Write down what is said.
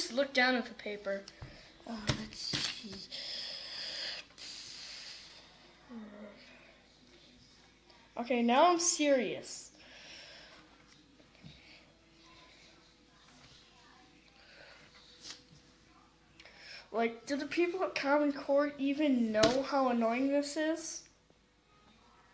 just look down at the paper. Uh, let's see. Okay, now I'm serious. Like, do the people at Common Core even know how annoying this is?